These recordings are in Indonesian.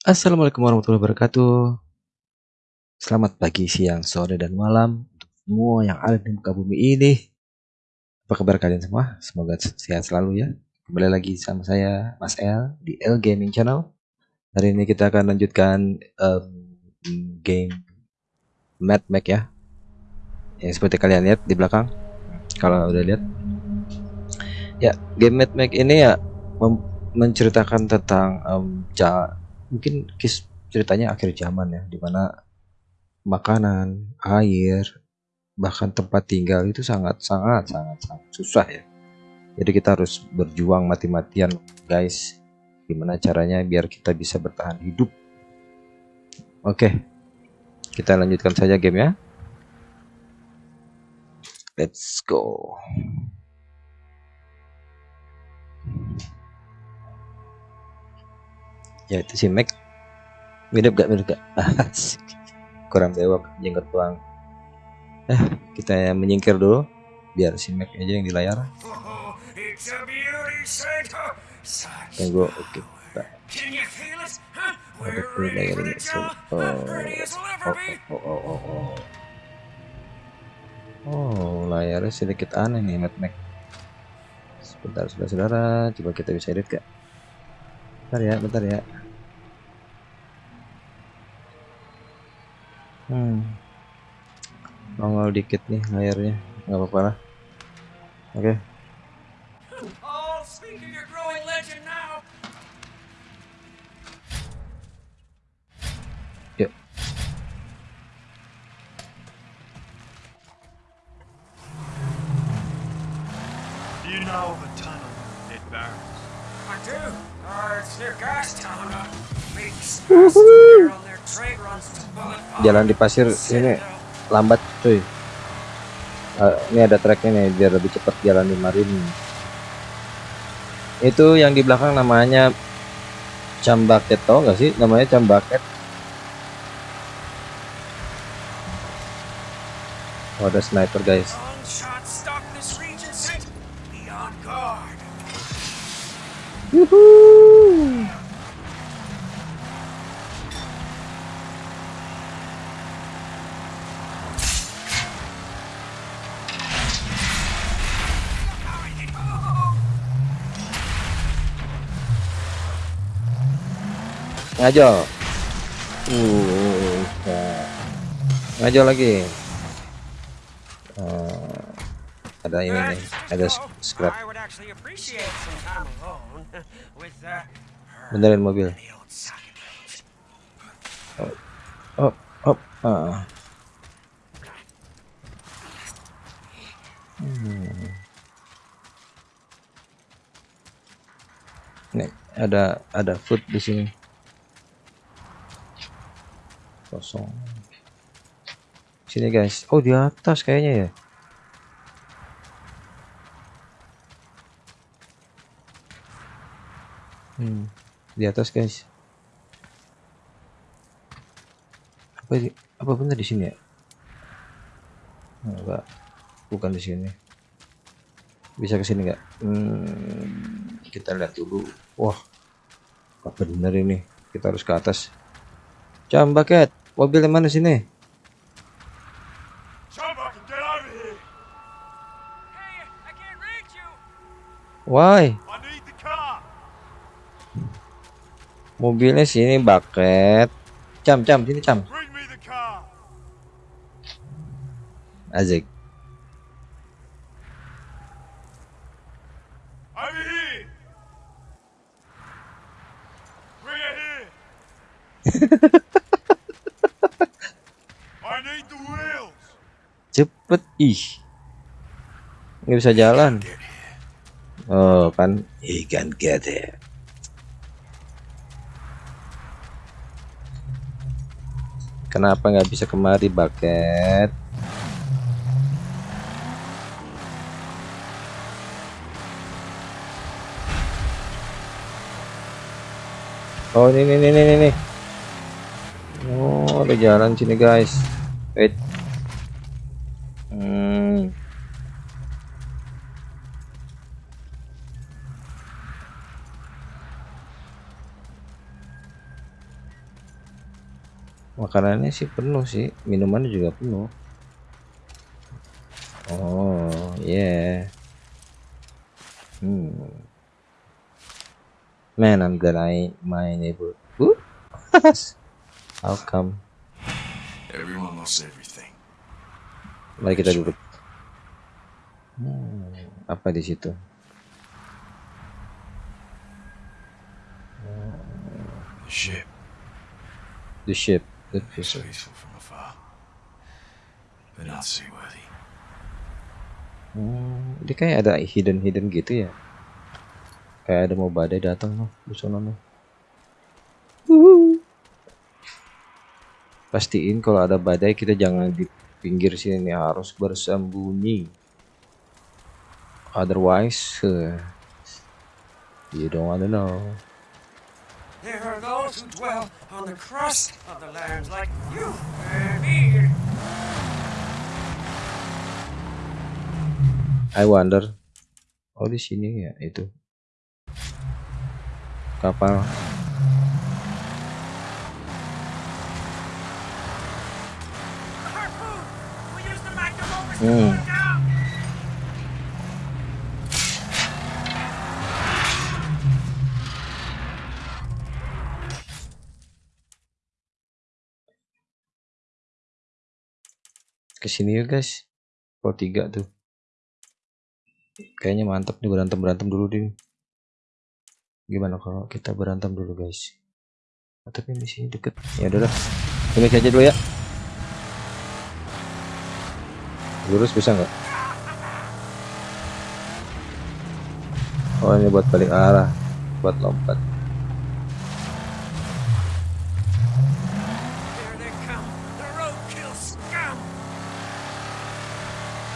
Assalamualaikum warahmatullahi wabarakatuh. Selamat pagi, siang, sore, dan malam untuk semua yang ada di muka bumi ini. Apa kabar kalian semua? Semoga sehat selalu ya. Kembali lagi sama saya, Mas El, di L Gaming Channel. Hari ini kita akan lanjutkan um, game Mad Max ya. Yang seperti kalian lihat di belakang. Kalau udah lihat. Ya, game Mad Max ini ya menceritakan tentang um, mungkin kis ceritanya akhir zaman ya di mana makanan air bahkan tempat tinggal itu sangat sangat sangat sangat susah ya. Jadi kita harus berjuang mati-matian guys. Gimana caranya biar kita bisa bertahan hidup? Oke kita lanjutkan saja game ya. Let's go ya itu si Mac. Mirip gak? Mirip gak? Kurang bewok jenggot tuang eh kita menyingkir dulu biar si Mac aja yang di layar. Tunggu oke. Okay. so, oh, oh, oh, oh, oh, oh. oh layarnya sedikit aneh nih Mac Mac. Sebentar saudara-saudara coba kita bisa edit gak? Bentar ya bentar ya Hmm. Nongol dikit nih layarnya, nggak apa-apa lah. Oke. Okay. Yuk. you know the tunnel it burns? I do. Uh, it's near Gastown. Big on jalan di pasir ini lambat cuy. Uh, ini ada treknya nih biar lebih cepat jalan di marin. Itu yang di belakang namanya cambaket tau gak sih? Namanya cambaket oh, ada sniper guys. Woohoo! Ngajo uh ngajo lagi uh, ada ini nih ada scrap benerin mobil oh oh, oh. Uh. Hmm. Nih, ada ada food di sini kosong. Sini guys. Oh di atas kayaknya ya. Hmm, di atas guys. Apa di, apa benar di sini ya? Enggak. Bukan di sini. Bisa ke sini enggak hmm, kita lihat dulu. Wah apa benar ini? Kita harus ke atas. Jam bucket Mobil yang mana sini? Why? Mobilnya sini bucket. Cam, cam, sini cam. Azik. cepet ih. Nggak bisa jalan. Oh kan. Ikan get it kenapa nggak bisa kemari bucket oh ini ini ini ini. Oh ada jalan sini guys. Wait makanannya sih penuh sih minumannya juga penuh. Oh yeah. Hmm. Man I'm gonna eat my neighbor. How come? Everyone lost everything. mari kita duduk. Hmm, apa di situ? The ship. The ship is vessel. peaceful from afar, but not seaworthy. Hmm, dia kayak ada hidden hidden gitu ya. Kayak ada mau badai datang loh di sana loh. Pastiin kalau ada badai kita jangan di pinggir sini harus bersembunyi. Otherwise, uh, you don't wanna know. Those who dwell on the crust of the land like you and me. I wonder. Oh di sini ya itu kapal. Hmm. Ke sini ya guys. Pro 3 tuh. Kayaknya mantap nih berantem berantem dulu deh. Gimana kalau kita berantem dulu guys? Ah, tapi di sini deket. Ya udah dah. Ini aja dulu ya. Lurus bisa nggak? Oh ini buat balik arah, buat lompat. Here they come, the roadkill scum! Mana? Drop. Oke, oke. Oh, here it comes,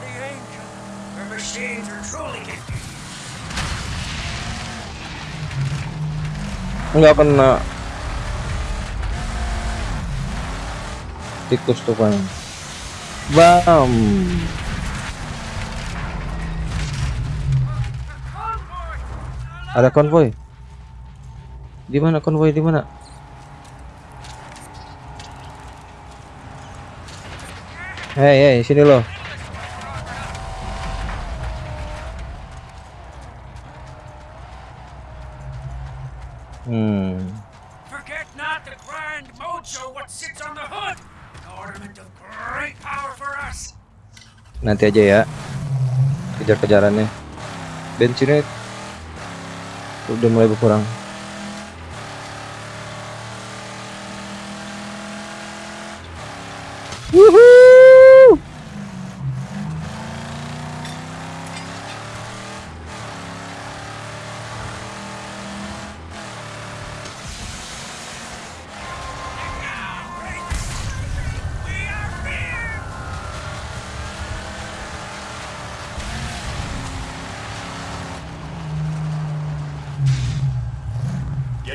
the ancient, her machines are truly gifted. nggak kena. Tikus tuh kan. Bam. Ada konvoy. Di mana konvoy di mana? Hei, hei, sini loh. Hmm. Forget not the grand mojo what sits on the hood, an ornament of great power for us. Nanti aja ya. Kejar-kejarannya. Bensinnya udah mulai berkurang.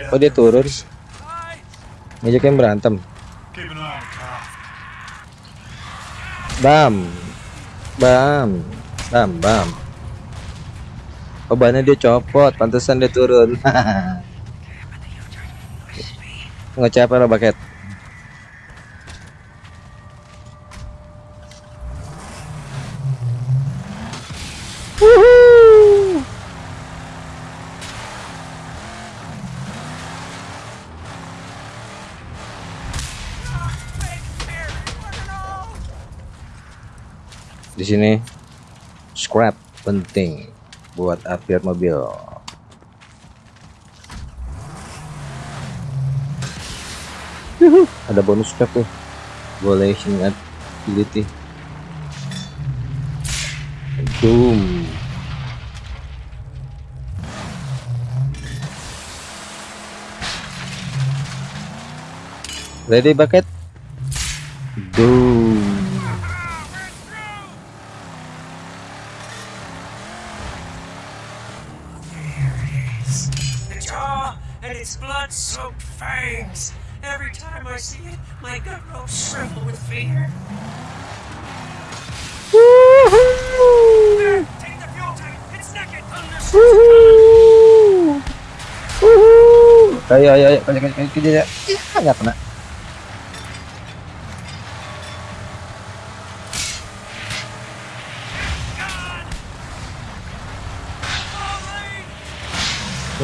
Oh, dia turun. Ngajakin berantem. Bam. Bam. Bam, bam. Oh, bannya dia copot, pantesan dia turun. Ngecap apa paket? Woohoo! Big Mary, what an all! Di sini scrap penting buat upgrade mobil. Yuhu, ada bonus pack tuh. Violation ability. Boom. Ready bucket? Boom. Ayo ayo ayo kerja kerja kerja. Ya, nggak kena.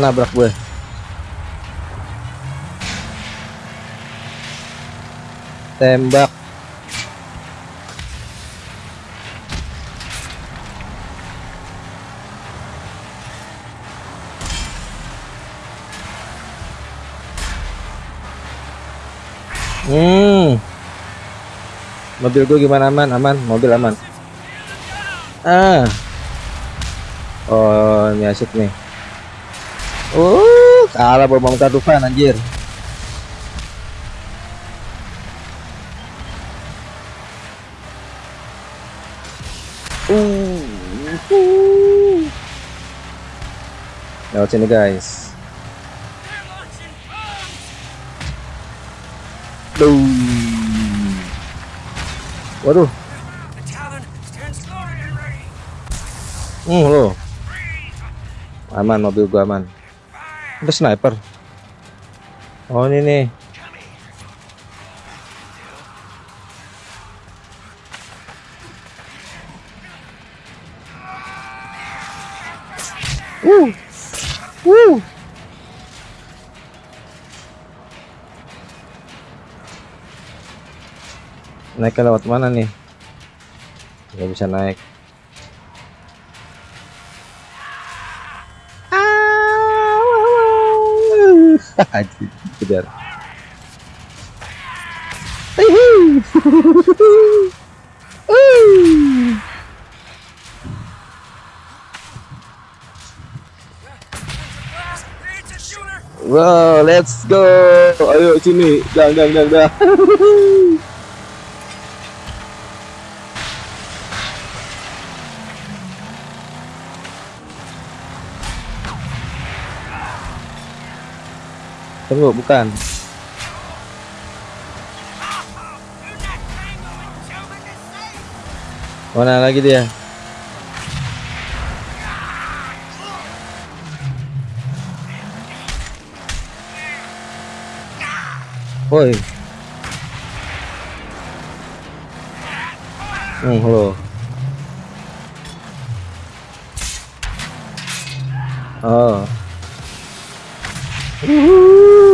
Nabrak gue. Tembak. Hmm. Mobil gue gimana aman? Aman, mobil aman. Ah. Oh, ini asik nih. Uh, kalah bom bom Tufan anjir. Uh. uh. Lewat sini guys. Duh. Waduh. Hmm, lo. Aman mobil gua aman. Ada sniper. Oh, ini nih. Naiknya lewat mana nih? Nggak bisa naik. Kejar. Wow, let's go. Ayo sini. Dang dang dang dang. Tunggu, bukan. Do not tangle with Joe in the safe. Mana lagi dia? Woi. Hmm, halo. Oh. Wuhu.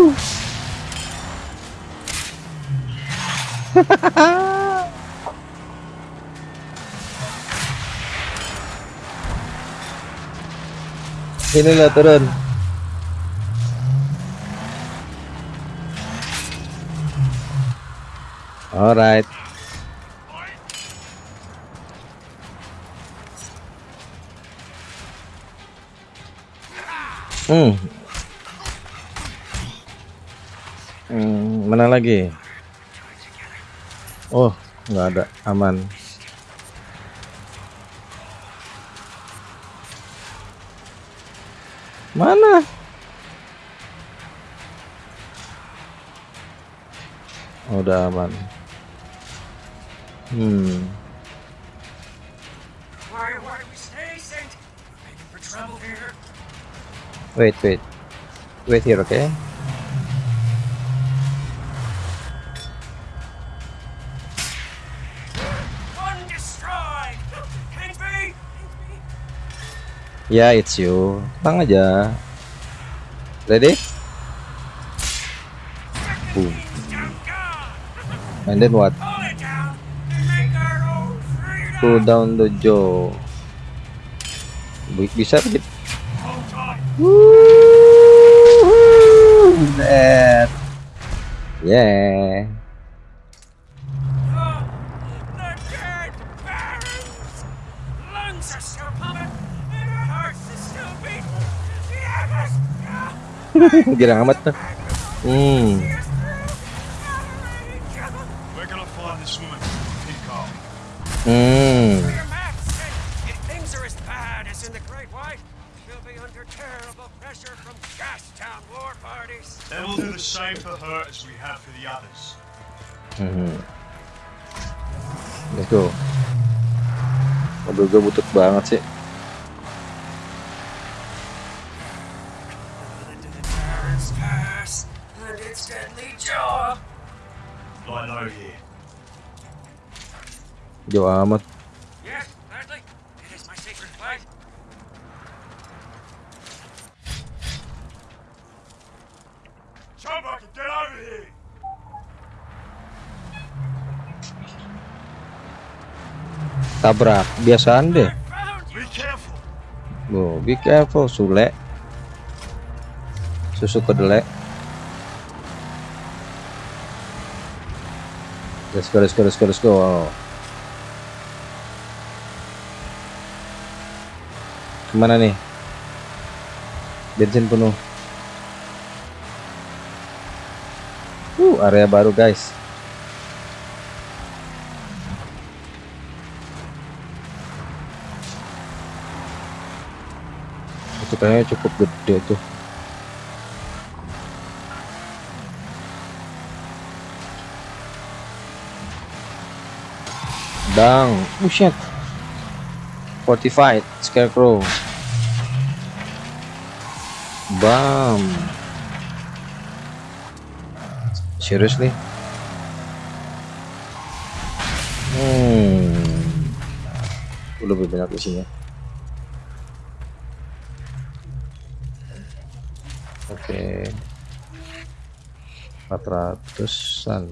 Sini lo turun. Alright. Hmm. Hmm, mana lagi? Oh, nggak ada, aman. Mana? Oh, udah aman. Hmm. Wait, wait. Wait here, okay? Ya, it's you. Tenang aja. Ready? Boom. And then what? Pull down the jaw. Bi- Bisa gitu. That. Yeah. The Girang amat tuh. Hmm. Hmm. Your Matt said if things are as bad over here! Tabrak. Biasaan deh. You. Be careful! Oh, be careful, Sule. Susu kedelai. Let's go, let's go, let's go, let's go. Ke mana nih? Bensin penuh. Uh, area baru guys. Itu kayaknya cukup gede tuh. Bang, oh shit. Fortified Scarecrow. Bam. Seriously? Hmm. Udah lebih banyak isinya. Oke. 400-an.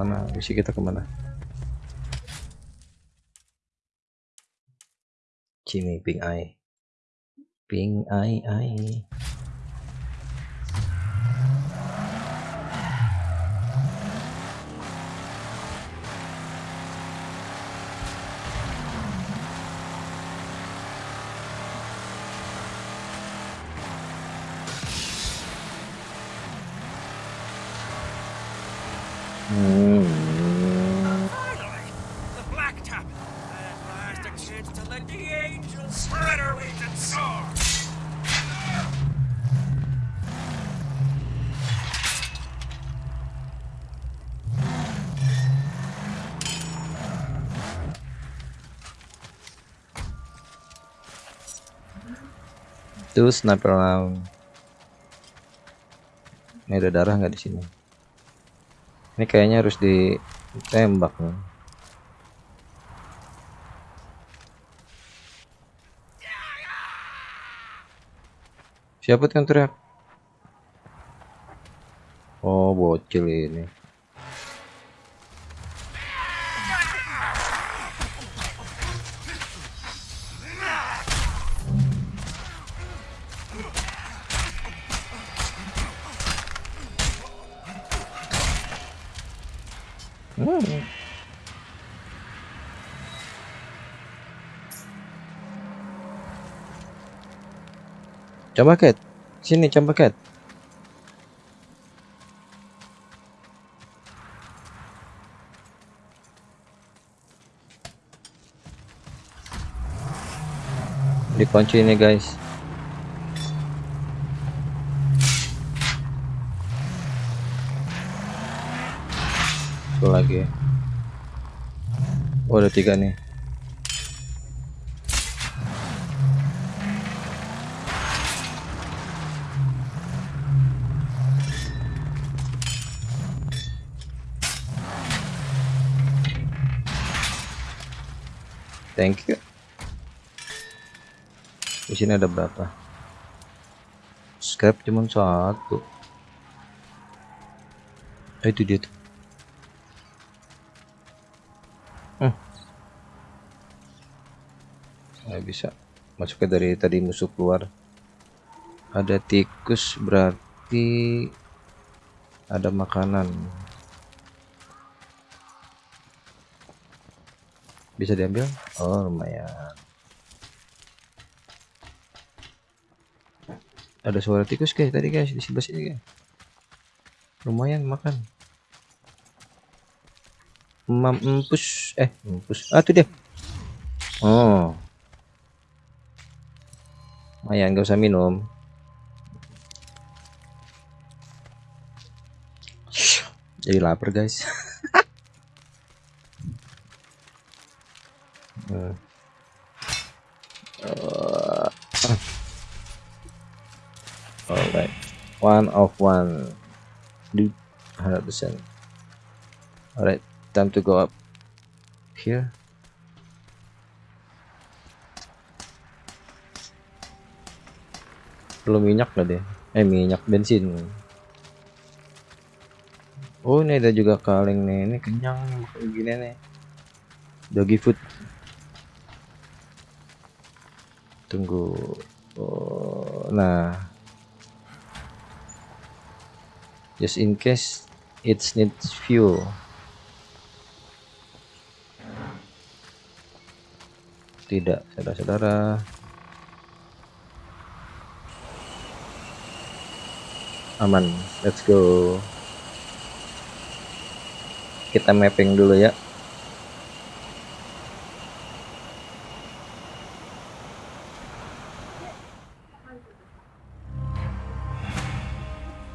Mana misi kita ke mana? Sini ping eye. Ping eye eye. Itu sniper round. Ini ada darah nggak di sini? Ini kayaknya harus ditembak nih. Siapa yang teriak? Oh, bocil ini. Coba Cat. Sini coba Cat. Dikunci ini guys. Satu lagi. Oh, ada tiga nih. Thank you. Di sini ada berapa? Scrap cuma satu. Oh, itu dia tuh. Hmm. Nggak bisa masuknya dari tadi musuh keluar ada tikus berarti ada makanan bisa diambil? Oh lumayan. Ada suara tikus guys tadi guys di sebelah sini guys. Lumayan makan. Mampus eh mampus. Ah itu dia. Oh. Lumayan gak usah minum. Jadi lapar guys Hmm. Uh, Alright, one of one, dude, hundred percent. Alright, time to go up here. Belum minyak lah deh, eh minyak bensin. Oh ini ada juga kaleng nih, ini kenyang makan gini nih. Doggy food. Tunggu. Oh, nah, just in case it needs fuel. Tidak saudara-saudara. Aman let's go. Kita mapping dulu ya.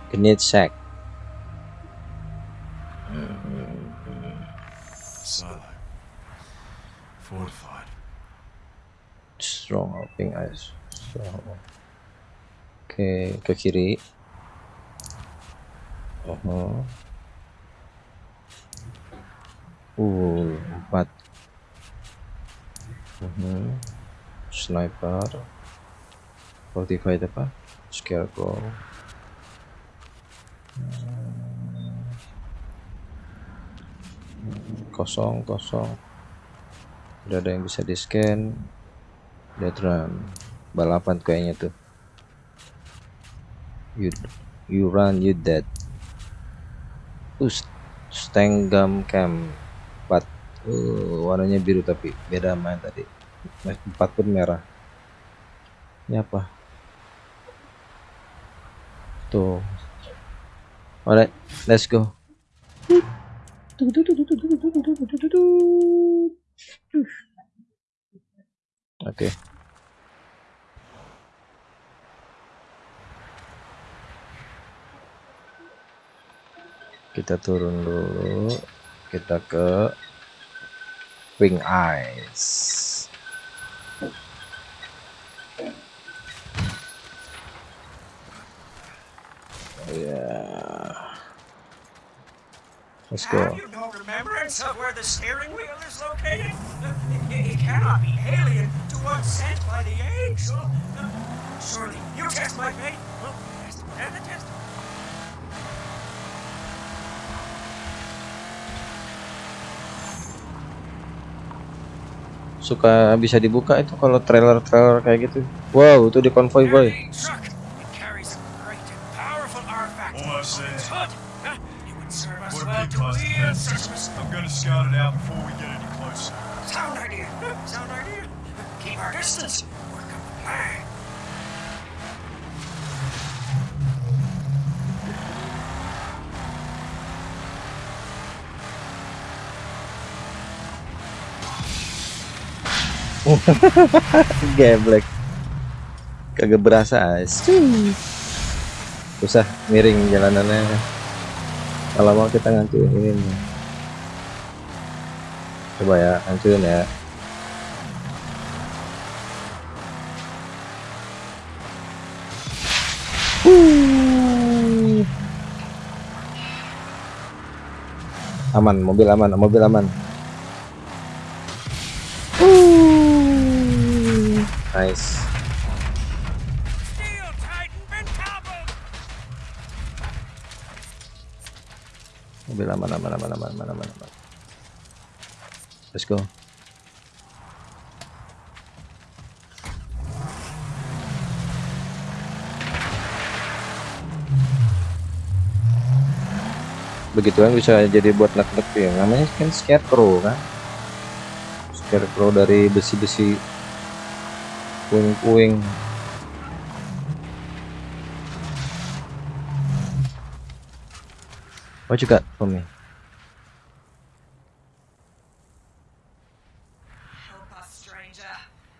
Grenade Silo. Fortified. strong pink ice so oke ke kiri oh uh empat Mhm. sniper fortified apa scarecrow Hmm. Kosong kosong. Udah ada yang bisa di scan dead run balapan kayaknya tuh. You you run you dead. Us stenggam cam 4 uh, warnanya biru tapi beda yang tadi. Nah, 4 pun merah. Ini apa? Tuh. Alright let's go Oke. Kita turun dulu. Kita ke Wing Eyes. Yeah. Let's go. Have you no remembrance of where the steering wheel is located? It, it cannot be alien to one sent by the angel. Surely you test my faith. Well, test and the test. Suka bisa dibuka itu kalau trailer-trailer kayak gitu. Wow, itu di konvoy boy. Geblek. Kagak berasa. as. Susah miring jalanannya. Kalau mau kita ngancurin ini. Coba ya, ngancurin ya. Aman, mobil aman, mobil aman. this. Mobil aman, aman, aman, aman, aman, aman, aman. Let's go. begitu kan bisa jadi buat nak-nak ya namanya kan scarecrow kan scarecrow dari besi-besi puing-puing What you got for me? Help us, stranger.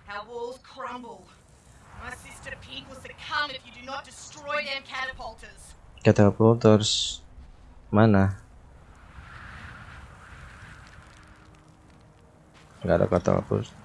Our walls crumble. My sister Pink will succumb if you do not destroy them catapulters. Catapulters mana? Gak ada catapulters.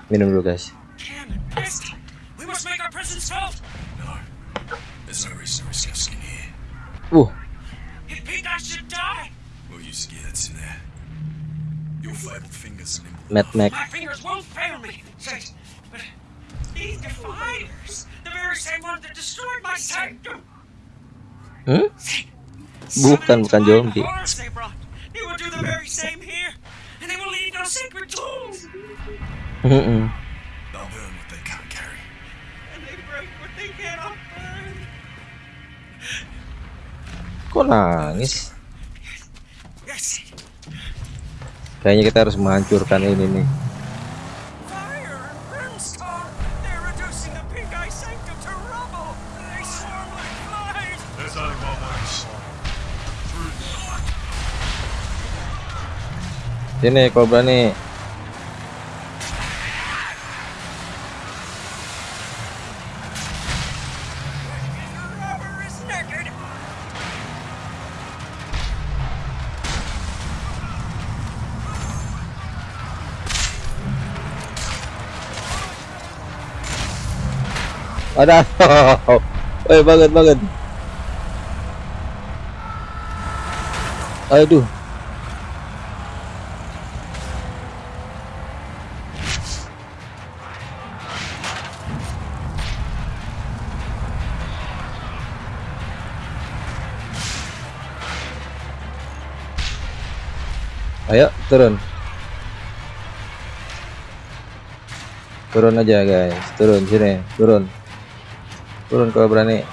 same ones that destroyed my sanctum. Hmm? Bukan, bukan zombie. Kok nangis? Kayaknya kita harus menghancurkan ini nih. fire and brimstone. They're reducing the pink eye sanctum to rubble. They swarm like flies. There's only one way to stop. Through the night. Sini, Cobra nih. The rubber is naked. Ada. Eh, banget banget. Aduh. Ayo, turun. Turun aja, guys. Turun sini, turun. Turun kalau berani.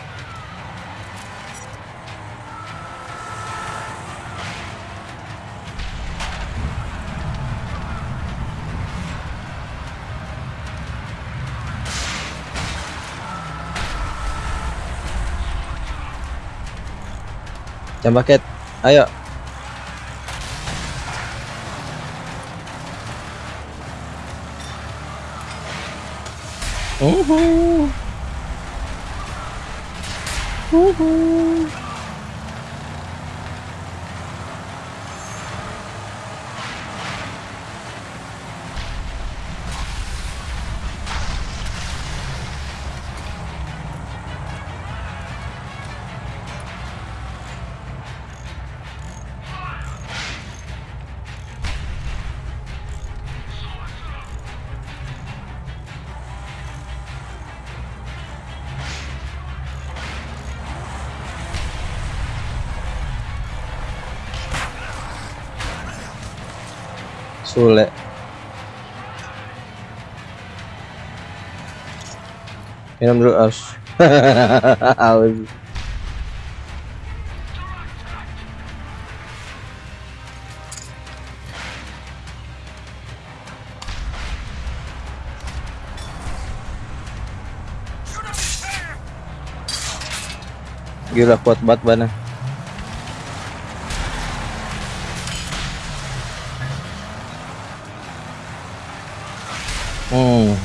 Jam paket. Ayo. Uhu. Woohoo! Sule. Minum dulu aus. aus. Gila kuat banget bana. Hmm.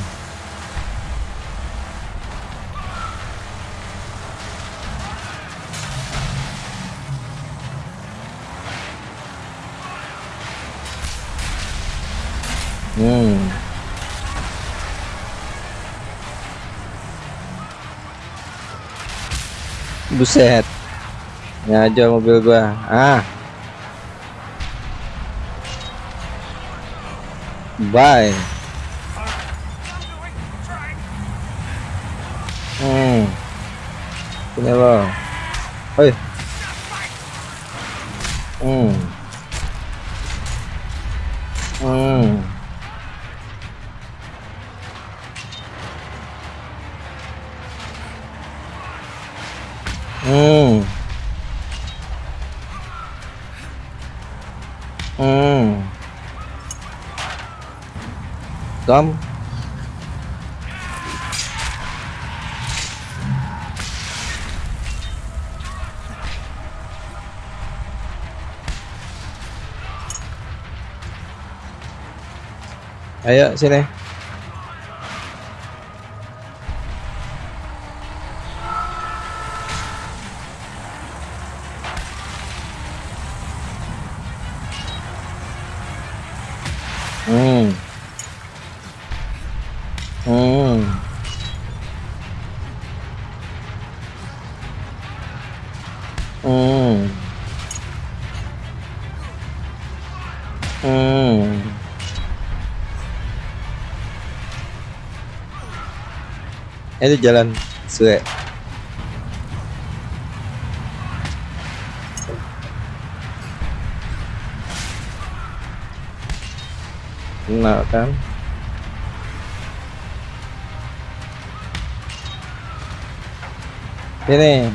Hmm. Buset. Ngajak mobil gua. Ah. Bye. Hmm. Sini lo. Hoi. Hmm. Hmm. Hmm. Hmm. Tom. Ayo sini. Itu jalan Sue. Kenal kan? Sini.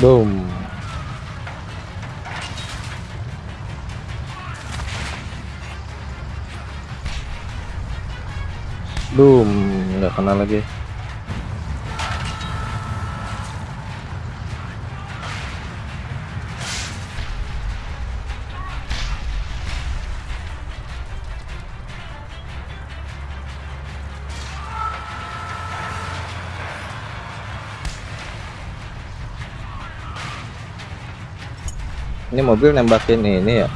Boom. Boom, nggak kena lagi. Ini mobil nembakin ini ya.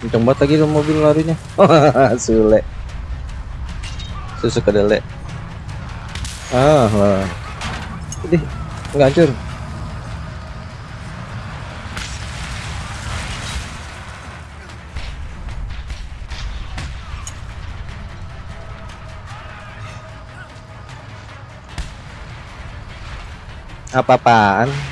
Kenceng banget lagi mobil larinya. Sule. Susu kedelai. Ah, lah. Ini nggak hancur. Apa-apaan?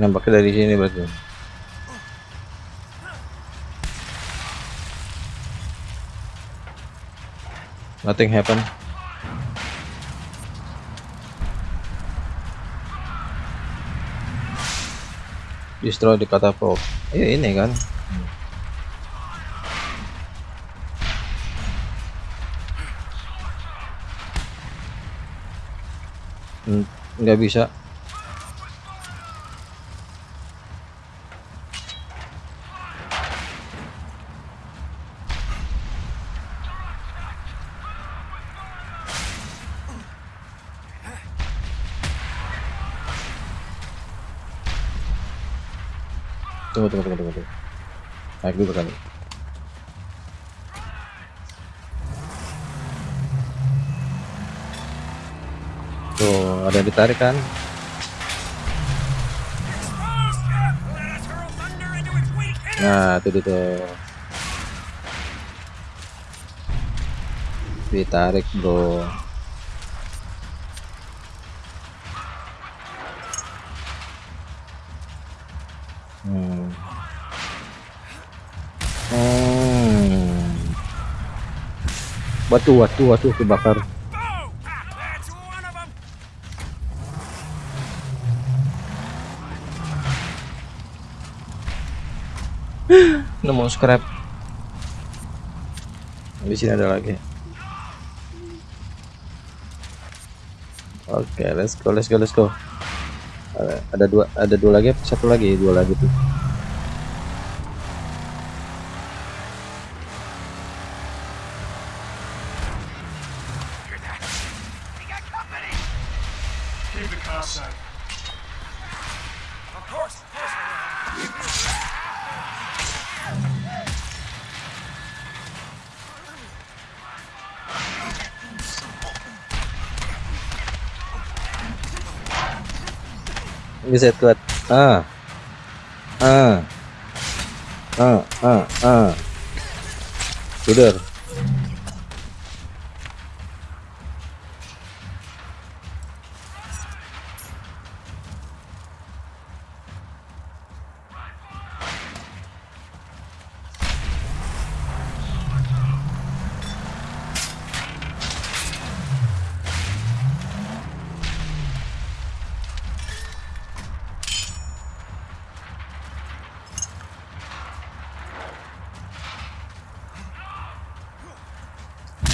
Nampaknya dari sini berarti. Nothing happen. Destroy the catapult. Iya ini kan. Hmm, nggak bisa. Tunggu, tunggu, tunggu, tunggu. tunggu. Naik dulu kali. Tuh, ada yang ditarik kan? Nah, itu dia tuh. Ditarik, bro. Hmm. Hmm. Batu, batu, batu kebakar. Nemu scrap. Di sini ada lagi. Oke, let's go, let's go, let's go. Ada, ada dua, ada dua lagi, satu lagi, dua lagi tuh. Bisa kuat. Ah. Ah. Ah, ah, ah. Tidur.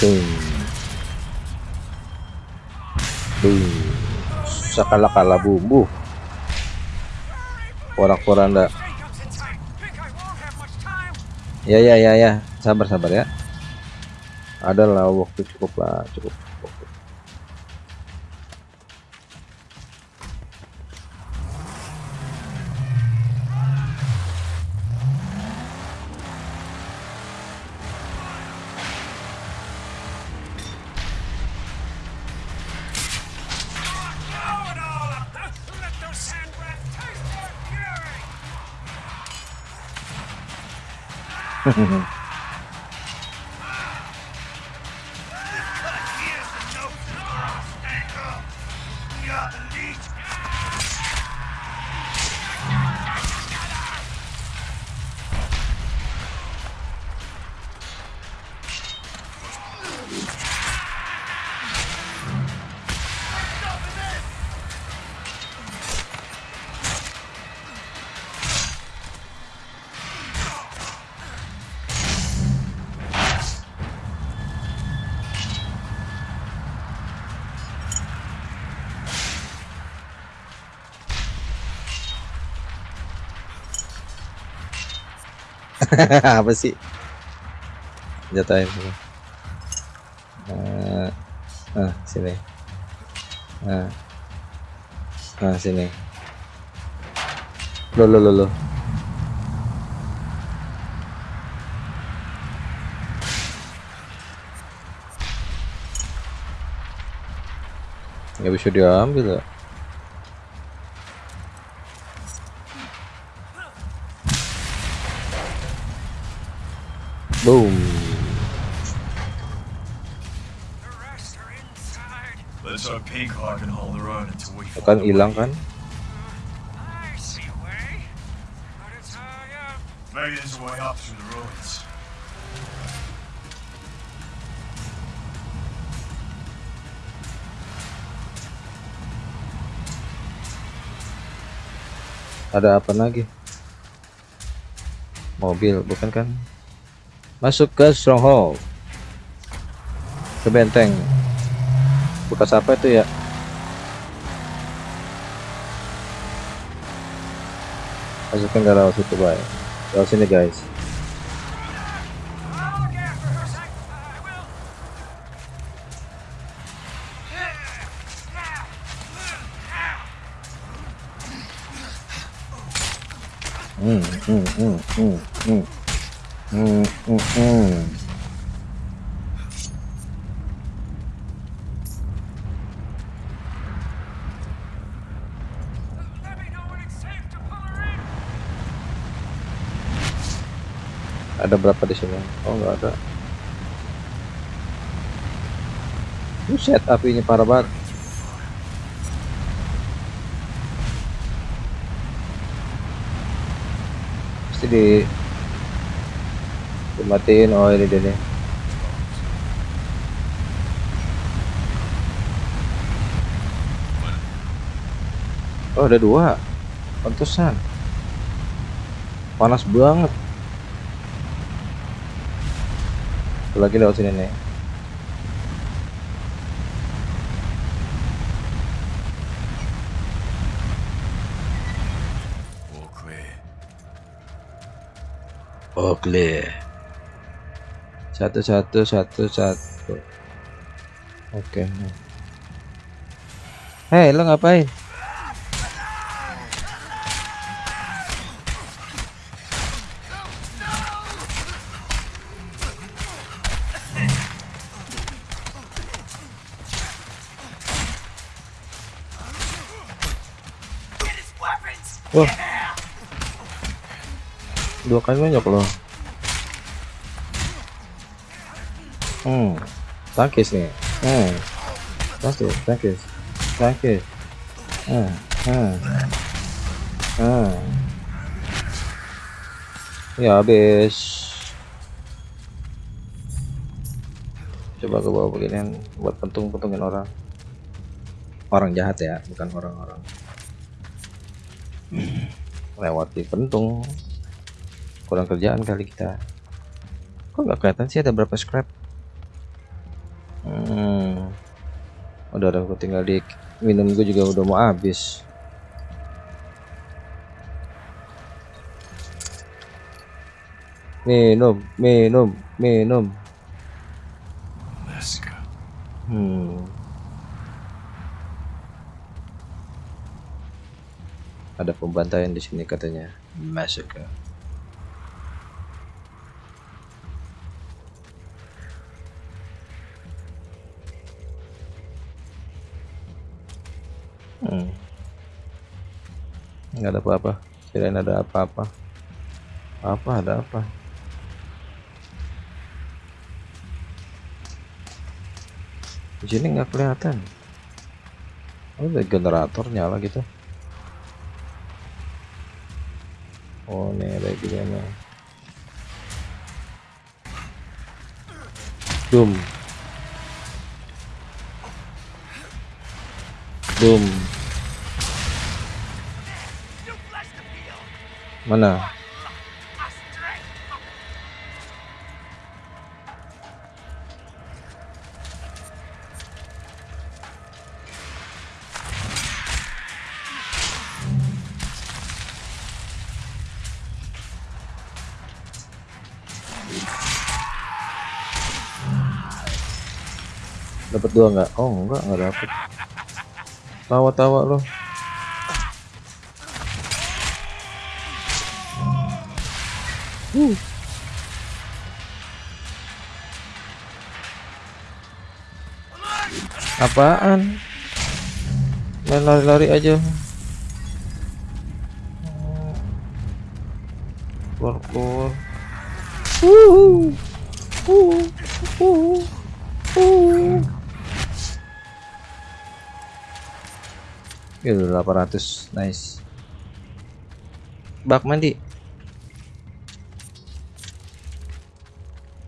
Boom. Boom. Sakala-kala bumbu. Porak-poranda. Ya ya ya ya. Sabar sabar ya. Ada lah waktu cukup lah, cukup. Mm-hmm. Apa sih? Jatuhin dulu. Eh, ah, sini. Ah. Ah, sini. Lo lo lo lo. Nggak bisa diambil ya. Boom. The rest are inside. Let's hope Pink Hawk can hold their own until we Kan find a hilang way. kan? I see a way. But it's high up. Maybe there's a way up through the ruins. Ada apa lagi? Mobil, bukan kan? Masuk ke stronghold. Ke benteng. Bekas apa itu ya? Masukkan ke laut situ, baik. Laut sini, guys. Hmm, hmm, hmm, hmm, hmm. Ada berapa di sini? Oh nggak ada. Buset, apinya parah banget. Pasti di dimatiin. Oh ini dia nih. Oh ada dua. Pantesan. Panas banget. Satu lagi lewat sini nih. Clear. Satu satu satu satu. Oke. Hei lo ngapain? Wah. Dua kali nonyok loh. Hmm. Tangkis nih. Hmm. Pasti tangkis. Tangkis. Hmm. Hmm. Hmm. Ya habis. Coba ke bawah beginian buat pentung-pentungin orang. Orang jahat ya, bukan orang-orang lewati pentung kurang kerjaan kali kita kok nggak kelihatan sih ada berapa scrap hmm. udah udah gue tinggal di minum gue juga udah mau habis minum minum minum Massacre. hmm. ada pembantaian di sini katanya massacre nggak ada apa-apa. Kirain ada apa-apa. Apa ada apa? Di sini nggak kelihatan. Oh ada generator nyala gitu. Oh ini ada gimana Doom Doom mana? Dapat dua nggak? Oh enggak nggak dapet. Tawa-tawa loh Uh. apaan main lari-lari aja keluar Wuhu. Wuhu. Wuhu. Wuhu. Gitu 800 nice bak mandi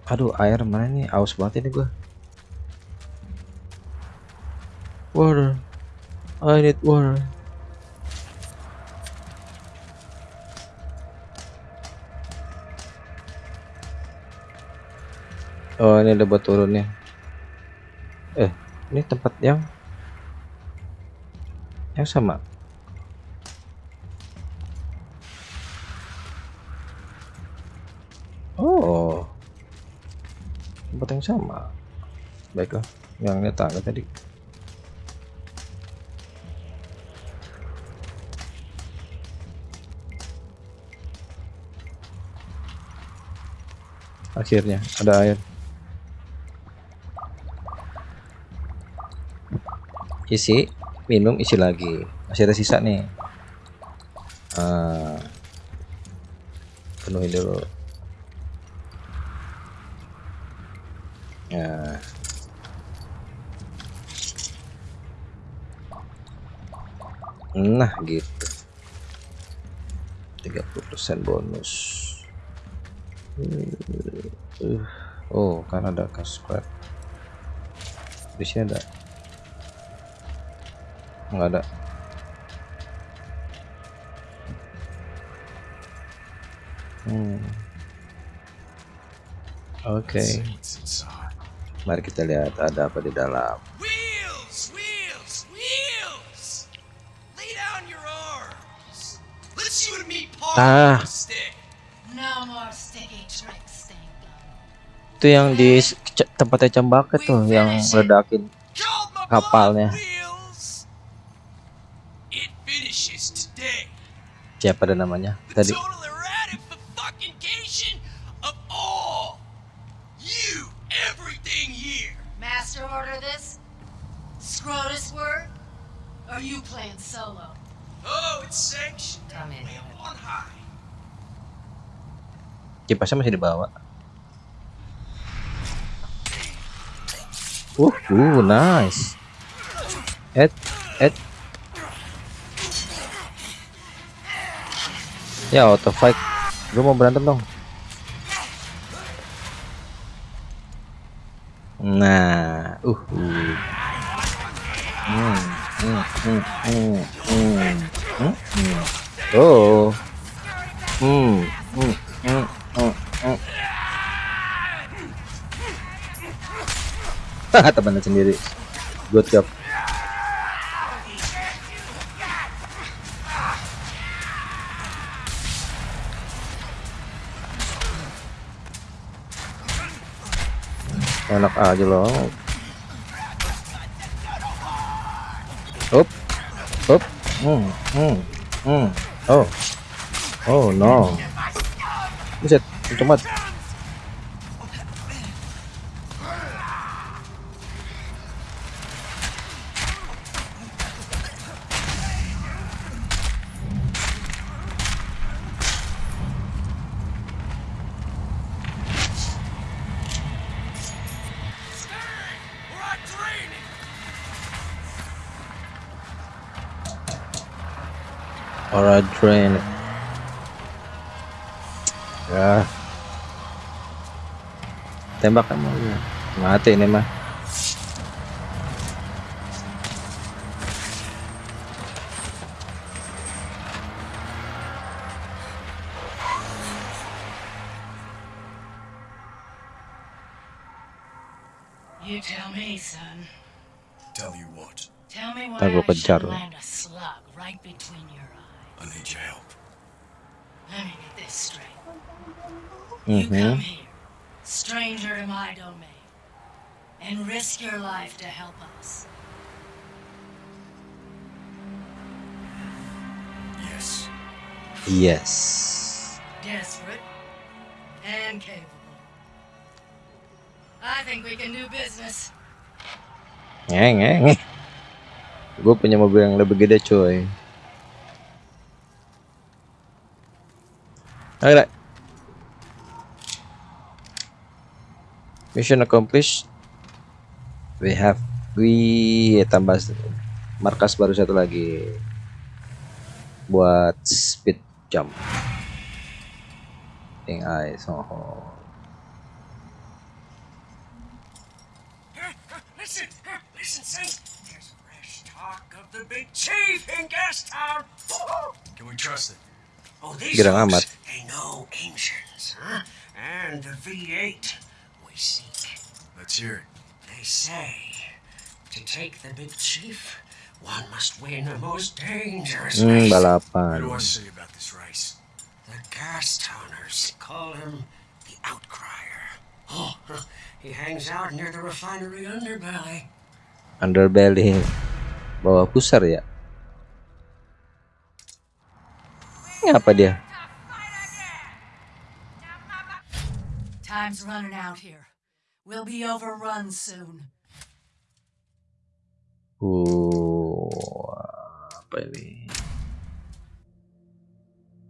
aduh air mana nih aus banget ini gua. Water. I need water. Oh ini ada buat turunnya. Eh ini tempat yang yang sama yang sama. Baiklah yang netangga tadi. Akhirnya ada air. Isi minum isi lagi. Masih ada sisa nih. Uh, penuhin dulu. Nah, gitu. 30% bonus. Uh, oh, kan ada cash squad. Di sini ada. Enggak ada. Hmm. Oke, inside. mari kita lihat ada apa di dalam. Ah. Itu yang di tempatnya cembaket tuh yang ledakin. Called my Kapalnya. Siapa ada namanya? Tadi. total erratic fucking of all. You, everything here. Master order this? Scrotus word? Or you playing solo? Oh, it's sanctioned. Come in. Way up on high. Kipasnya masih dibawa. Uh, uh, nice. Ed, Ed. Ya auto fight. Gue mau berantem dong. Nah, uh, uh. Hmm, hmm, hmm, hmm, hmm, hmm, hmm. Oh. Hmm, hmm, hmm, hmm, hmm. Haha, temannya sendiri. Good job. Enak aja loh. Up, up, hmm, hmm, hmm. Oh, oh no. Buset, banget. Train. Ya. Tembak kamu. Mati ini mah. You tell me, son. Tell you what, Tell me why Ntar kejar lo. You come mm-hmm. here, stranger to my domain, and risk your life to help us. Yes. Yes. Desperate and capable. I think we can do business. Ngeng, ngeng. Gue punya mobil yang lebih gede, coy. Ayo, Mission accomplished. We have we tambah s- markas baru satu lagi buat speed jump. Pink eyes. Oh. Listen, listen, Saint. There's fresh talk of the big chief in Gastown. Can we trust it? Oh, these Girang folks, amat. they know ancients, huh? And the V8 we seek. Let's hear it. They say to take the big chief, one must win the most dangerous Hmm, race. What balapan. do I say about this race? The Gastowners call him the Outcrier. Oh, he hangs out near the refinery underbelly. Underbelly. Bawa pusar ya? Ini apa dia? Time's running out here. We'll be overrun soon. Uh, apa ini?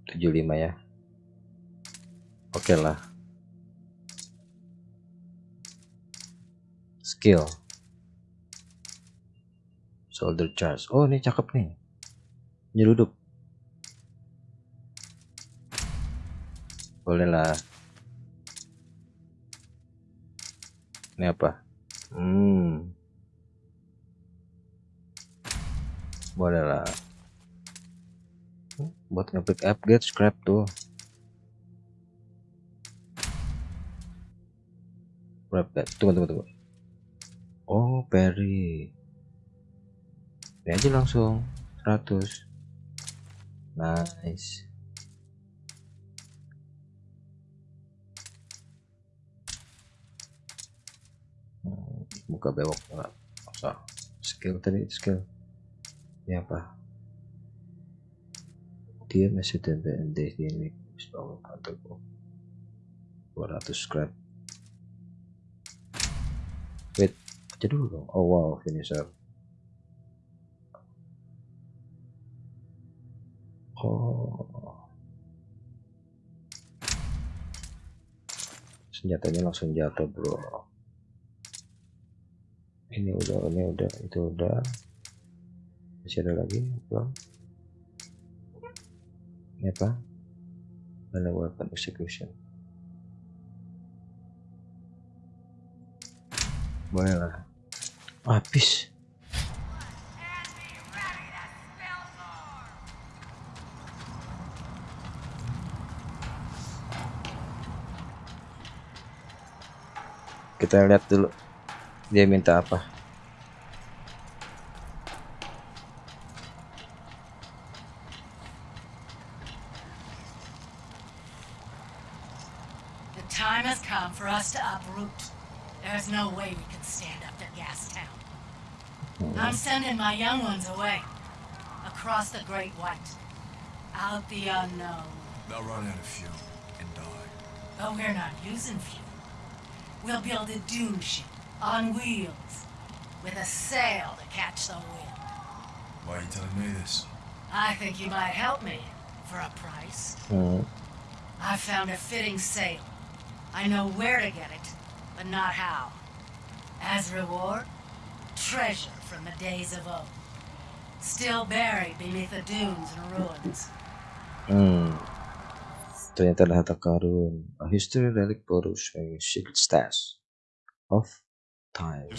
75 ya. Oke lah. Skill. Shoulder charge. Oh, ini cakep nih. Nyeruduk. Boleh lah. Ini apa? Hmm. Boleh lah. Buat ngepick upgrade scrap tuh. Berapa? Tunggu, tunggu, tunggu. Oh, Perry. Ini aja langsung 100. Nice. Buka bewok enggak usah skill tadi skill. Ini apa? Dia masih TPND ini. Bangun kantorku 200 scrap wait aja dulu dong. Oh wow finisher. Oh. Senjatanya langsung jatuh bro ini udah ini udah itu udah. Masih ada lagi? Belum? Ini apa? Mana weapon execution boleh lah. Habis. Kita lihat dulu dia minta apa The time has come for us to uproot. There's no way we can stand up to Gastown. Mm-hmm. I'm sending my young ones away. Across the Great White. Out the unknown. They'll run out of fuel and die. But we're not using fuel. We'll build a dune ship on wheels with a sail to catch the wind. Why are you telling me this? I think you might help me for a price. Hmm. I found a fitting sail. I know where to get it, but not how. As reward, treasure from the days of old. Still buried beneath the dunes and ruins. Hmm. Ternyata ada harta karun. A history relic photo showing secret stash of time.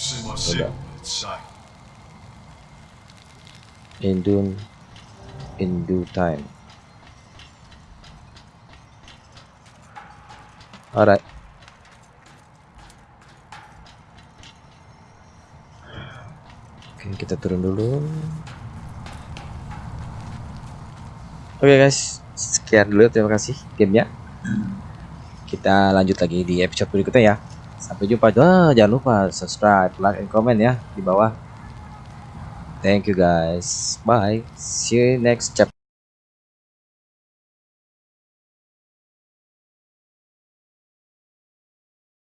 In due, in due time. Alright. Oke, kita turun dulu. Oke guys, sekian dulu terima kasih gamenya. Kita lanjut lagi di episode berikutnya ya. Sampai jumpa. Ah, jangan lupa subscribe, like, and comment ya di bawah. Thank you guys. Bye. See you next chapter.